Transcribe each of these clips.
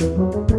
Música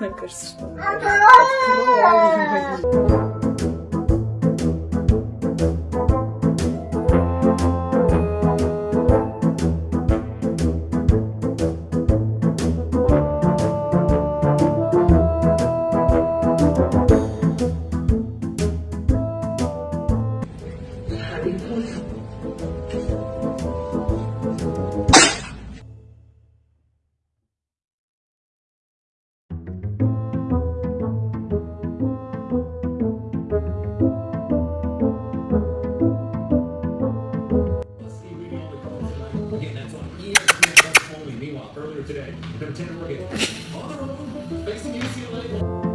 Sen Next thing you see, like.